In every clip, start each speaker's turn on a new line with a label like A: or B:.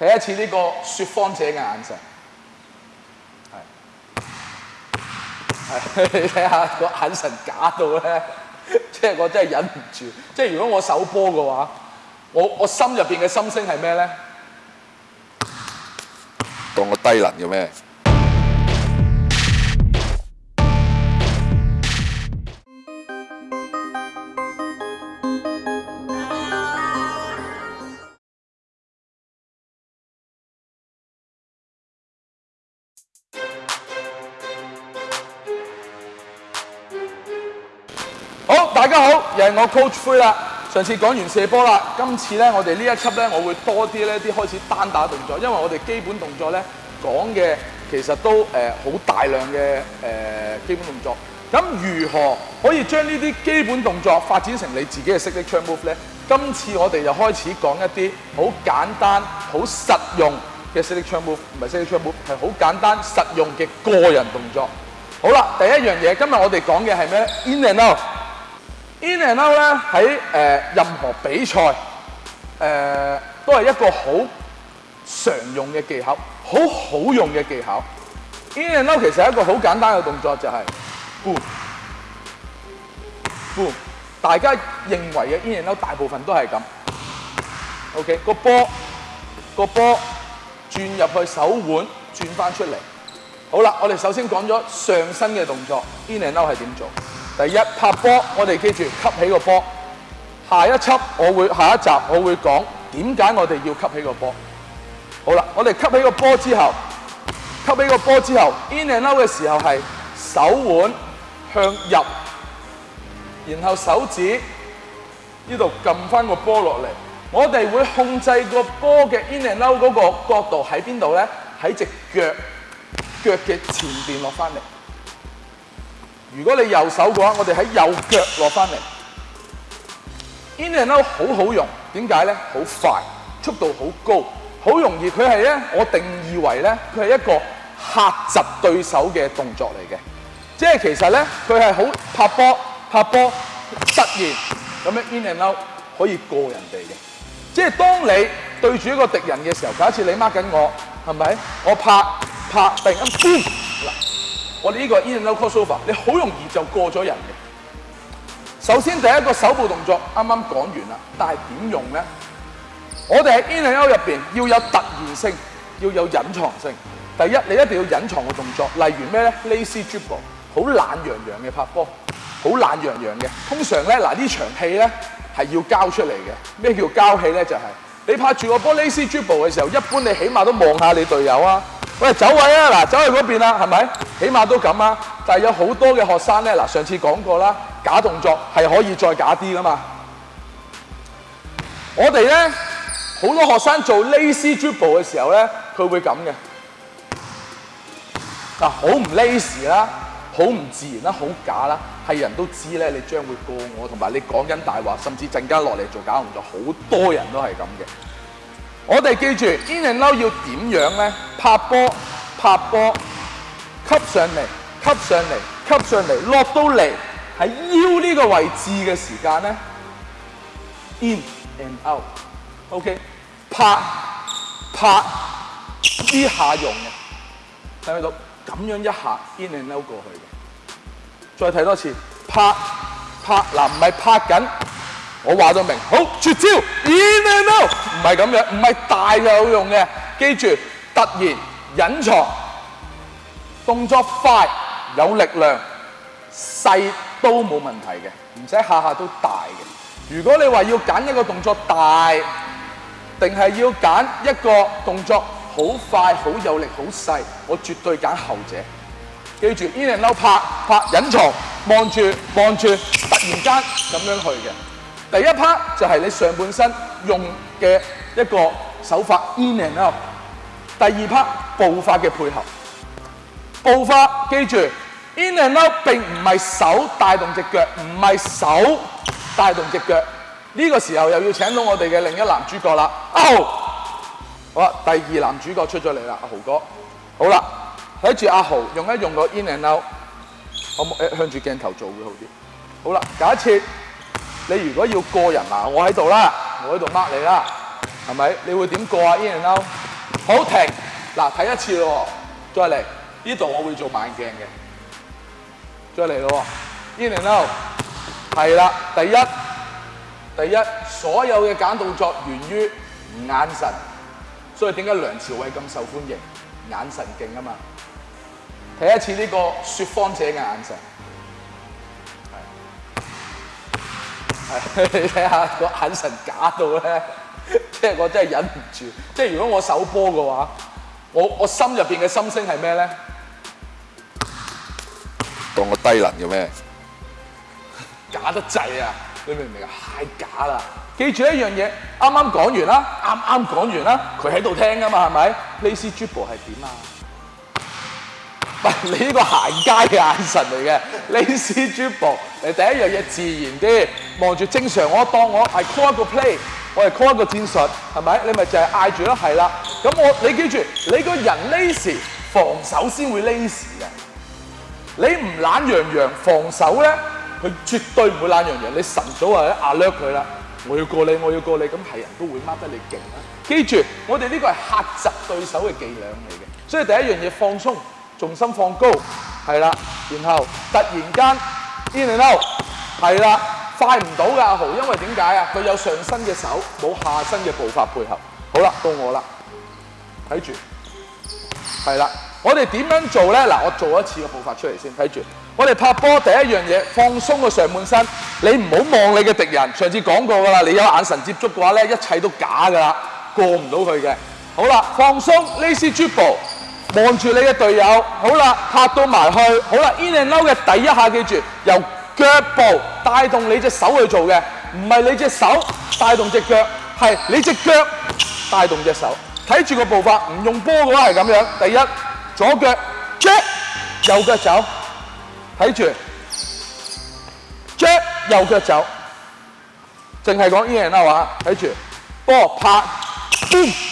A: 睇一次呢個説謊者嘅眼神，係係你睇下個眼神假到咧，即係我真係忍唔住。即係如果我首波嘅話，我我心入邊嘅心聲係咩咧？
B: 當我低能嘅咩？
A: 又系我 Coach 灰啦，上次講完射波啦，今次咧我哋呢一輯咧，我會多啲咧啲開始單打動作，因為我哋基本動作咧講嘅其實都誒好大量嘅誒基本動作。咁如何可以將呢啲基本動作發展成你自己嘅識力槍 move 咧？今次我哋就開始講一啲好簡單、好實用嘅識力槍 move，唔係識力槍 move，係好簡單、實用嘅個人動作。好啦，第一樣嘢，今日我哋講嘅係咩？In and out。In and out 咧喺誒任何比賽誒都係一個好常用嘅技巧，好好用嘅技巧。In and out 其實係一個好簡單嘅動作，就係大家認為嘅 in and out 大部分都係咁。OK，個波個波轉入去手腕，轉翻出嚟。好啦，我哋首先講咗上身嘅動作，in and out 係點做？第一拍波，我哋记住吸起個波。下一輯我會下一集我會講點解我哋要吸起個波。好啦，我哋吸起個波之後，吸起個波之後，in and out 嘅時候係手腕向入，然後手指呢度撳翻個波落嚟。我哋會控制個波嘅 in and out 嗰個角度喺邊度咧？喺只腳腳嘅前面落翻嚟。如果你右手嘅話，我哋喺右腳落翻嚟。In and out 好好用，點解咧？好快，速度好高，好容易。佢係咧，我定義為咧，佢係一個嚇窒對手嘅動作嚟嘅。即係其實咧，佢係好拍波拍波，突然咁樣 in and out 可以過人哋嘅。即係當你對住一個敵人嘅時候，假設你 mark 緊我，係咪？我拍拍定。然嗱我哋呢個 i n t e r n u t crossover，你好容易就過咗人嘅。首先第一個手部動作，啱啱講完啦，但係點用咧？我哋喺 i n n e r out 入面要有突然性，要有隱藏性。第一，你一定要隱藏嘅動作，例如咩咧？lazy dribble，好懶洋洋嘅拍波，好懶洋洋嘅。通常咧，嗱呢場戲咧係要交出嚟嘅。咩叫交戲咧？就係你拍住個波 lazy dribble 嘅時候，一般你起碼都望下你隊友啊。喂，走位啊！嗱，走去嗰邊啦，係咪？起碼都咁啊！但係有好多嘅學生咧，嗱，上次講過啦，假動作係可以再假啲噶嘛。我哋咧好多學生做 l a z y dribble 嘅時候咧，佢會咁嘅嗱，好唔 l a z y 啦，好唔自然啦，好假啦，係人都知咧，你將會過我，同埋你講緊大話，甚至陣間落嚟做假動作，好多人都係咁嘅。我哋记住 in and out 要點样呢？拍波，拍波，吸上嚟，吸上嚟，吸上嚟，落到嚟喺腰呢个位置嘅时间呢 i n and out，OK，拍，拍，呢下用嘅，睇唔睇到？咁样一下 in and out 过去嘅，再睇多次，拍，拍，嗱唔係拍紧，我话咗明，好绝招，in and out。唔係咁樣，唔係大就有用嘅。記住，突然隱藏，動作快，有力量，細都冇問題嘅，唔使下下都大嘅。如果你話要揀一個動作大，定係要揀一個動作好快、好有力、好細，我絕對揀後者。記住，依兩撈拍拍隱藏，望住望住，突然間咁樣去嘅。第一 part 就係你上半身用。嘅一個手法 i n and out。第二 part 步發嘅配合，步法記住 i n and out 並唔係手帶動只腳，唔係手帶動只腳。呢個時候又要請到我哋嘅另一男主角啦。豪。好啦，第二男主角出咗嚟啦，阿豪哥。好啦，睇住阿豪用一用個 i n and out，我向住鏡頭做會好啲。好啦，假設。你如果要過人啊，我喺度啦，我喺度 mark 你啦，係咪？你會點過啊？Ian l o u 好停，嗱，睇一次咯，再嚟，呢度我會做慢鏡嘅，再嚟咯，Ian l o u 係啦，第一，第一，所有嘅揀動作源於眼神，所以點解梁朝偉咁受歡迎？眼神勁啊嘛，睇一次呢個説謊者嘅眼神。你睇下个眼神假到咧，即系我真系忍唔住。即系如果我首波嘅话，我我心入边嘅心声系咩咧？
B: 当我低能嘅咩？
A: 假得滯啊！你明唔明啊？太假啦！记住一样嘢，啱啱讲完啦，啱啱讲完啦，佢喺度听噶嘛，系咪？呢次 Jude 系点啊？唔係你呢個行街嘅眼神嚟嘅你 a z y d b l e 第一樣嘢自然啲望住正常。我當我係 call 一個 play，我係 call 一個戰術係咪？你咪就係嗌住咯，係啦。咁我你記住，你個人 lazy 防守先會 lazy 嘅。你唔懶洋洋防守咧，佢絕對唔會懶洋洋。你晨早啊者壓掠佢啦，我要過你，我要過你咁係人都會 mark 得你勁啦。記住，我哋呢個係嚇窒對手嘅伎倆嚟嘅，所以第一樣嘢放鬆。重心放高，系啦，然后突然间，in and out，系啦，快唔到嘅阿豪，因为点解啊？佢有上身嘅手，冇下身嘅步伐配合。好啦，到我啦，睇住，系啦，我哋点样做呢？嗱，我做一次嘅步伐出嚟先，睇住。我哋拍波第一样嘢，放松个上半身。你唔好望你嘅敌人。上次讲过噶啦，你有眼神接触嘅话咧，一切都假噶啦，过唔到佢嘅。好啦，放松，lazy dribble。望住你嘅队友，好啦，拍到埋去，好啦，Ian n d out 嘅第一下记住，由脚步带动你只手去做嘅，唔系你只手带动只脚，系你只脚带动只手。睇住个步伐，唔用波嘅话系咁样。第一，左脚，jack，右脚走，睇住，jack，右脚走，净系讲 Ian n d out 啊，睇住，波拍，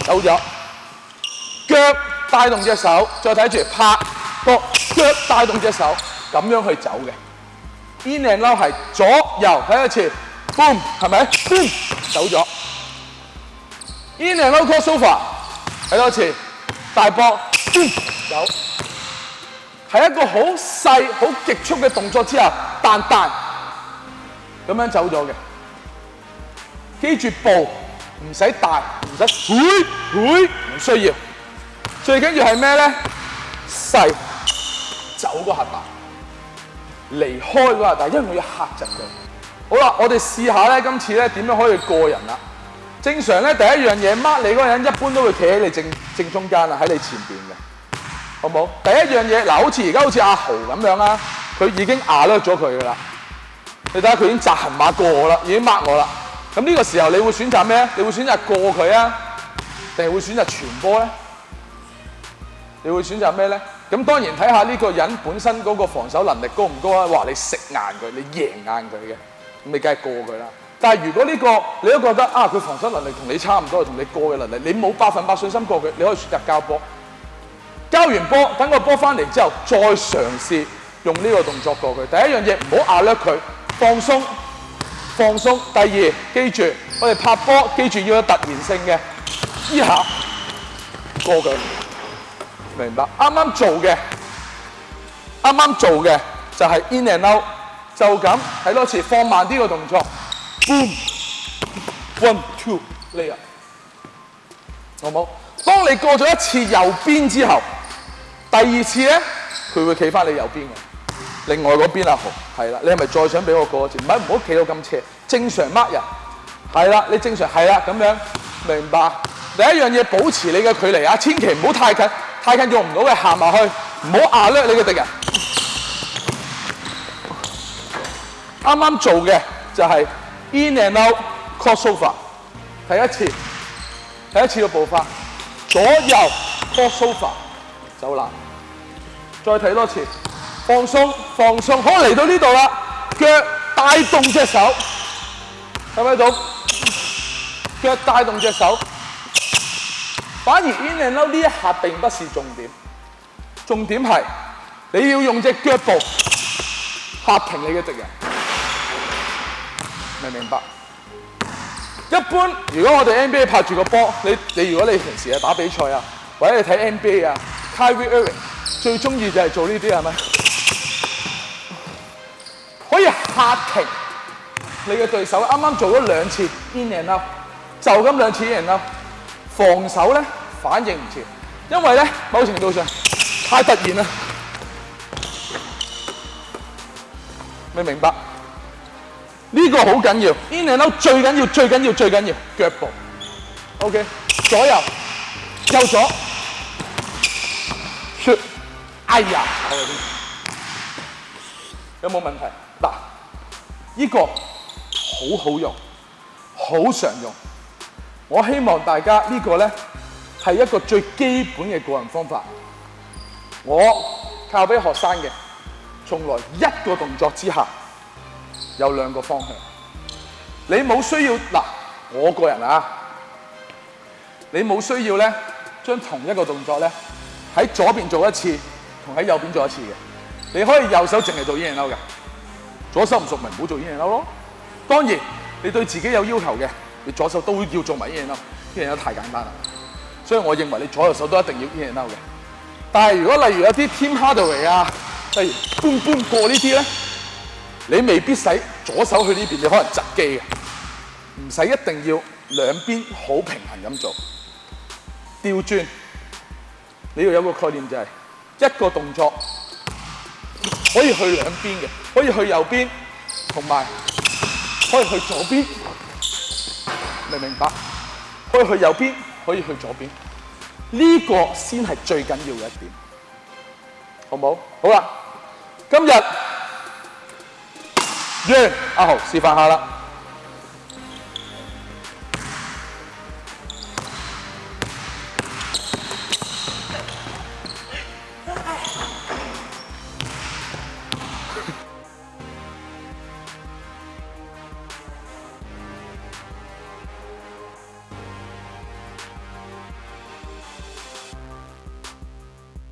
A: 走咗，脚。带动隻手，再睇住拍膊，腳帶動隻手，咁樣去走嘅。In and out 系左右，睇一次，boom，系咪？走咗。In and out core 手法，睇多次，大波 boom 走。係一個好細、好極速嘅動作之後，彈彈咁樣走咗嘅。記住步，唔使大，唔使，唔需要。最緊要係咩咧？細走個核打，離開個核打，因為我要嚇窒佢。好啦，我哋試下咧，今次咧點樣可以過人啦？正常咧第一樣嘢，mark 你嗰個人一般都會企喺你正正中間啊，喺你前面嘅，好冇？第一樣嘢嗱，好似而家好似阿豪咁樣啦，佢已經壓甩咗佢噶啦。你睇下佢已經扎行馬過我啦，已經 mark 我啦。咁呢個時候你會選擇咩你會選擇過佢啊，定係會選擇傳波咧？你會選擇咩咧？咁當然睇下呢個人本身嗰個防守能力高唔高啊！話你食硬佢，你贏硬佢嘅，咁你梗係過佢啦。但係如果呢個你都覺得啊，佢防守能力同你差唔多，同你過嘅能力，你冇百分百信心過佢，你可以選擇交波。交完波，等個波翻嚟之後，再嘗試用呢個動作過佢。第一樣嘢唔好壓甩佢，放鬆，放鬆。第二，記住我哋拍波，記住要有突然性嘅，一下過佢。明白，啱啱做嘅，啱啱做嘅就係 in and out，就咁睇多次，放慢啲個動作。Boom，one two，layer，好冇？當你過咗一次右邊之後，第二次咧佢會企翻你右邊嘅。另外嗰邊啊，係啦，你係咪再想俾我過一次？唔係唔好企到咁斜，正常乜人？係啦，你正常係啦咁樣，明白？第一樣嘢保持你嘅距離啊，千祈唔好太近。太近用唔到嘅行埋去，唔好壓略你嘅敵人。啱啱做嘅就係 i n and o a l crossover，睇一次，睇一次嘅步伐，左右 crossover 走啦，再睇多次，放鬆放鬆。好嚟到呢度啦，腳帶動隻手，係咪啊總？腳帶動隻手。反而 in and out 呢一下並不是重點，重點係你要用隻腳步嚇停你嘅敌人，明唔明白？一般如果我哋 NBA 拍住個波，你你如果你平時啊打比賽啊，或者你睇 NBA 啊，Kyrie Irving 最中意就係做呢啲係咪？可以嚇停你嘅對手，啱啱做咗兩次 in and out，就咁兩次 in and out，防守咧。反應唔切，因為咧某程度上太突然啦，你明白？呢個好緊要 i n a n d out 最緊要、最緊要、最緊要腳步。OK，左右右左，説，哎呀，有冇問題？嗱，呢個好好用，好常用。我希望大家呢個咧。係一個最基本嘅個人方法，我教俾學生嘅，從來一個動作之下有兩個方向。你冇需要嗱，我個人啊，你冇需要咧，將同一個動作咧喺左邊做一次，同喺右邊做一次嘅。你可以右手淨係做 U 型勾嘅，左手唔熟咪唔好做 U 型勾咯。當然，你對自己有要求嘅，你左手都要做埋 U 型勾，U 型勾太簡單啦。所以，我認為你左右手都一定要 in and out 嘅。但係，如果例如有啲 Tim Hardaway 啊，例如搬搬過呢啲咧，你未必使左手去呢邊，你可能側機嘅，唔使一定要兩邊好平衡咁做。調轉你要有個概念，就係一個動作可以去兩邊嘅，可以去右邊，同埋可以去左邊，明唔明白？可以去右邊。可以去左邊，呢個先係最緊要嘅一點，好唔好？好啦，今日完，阿豪示範下啦。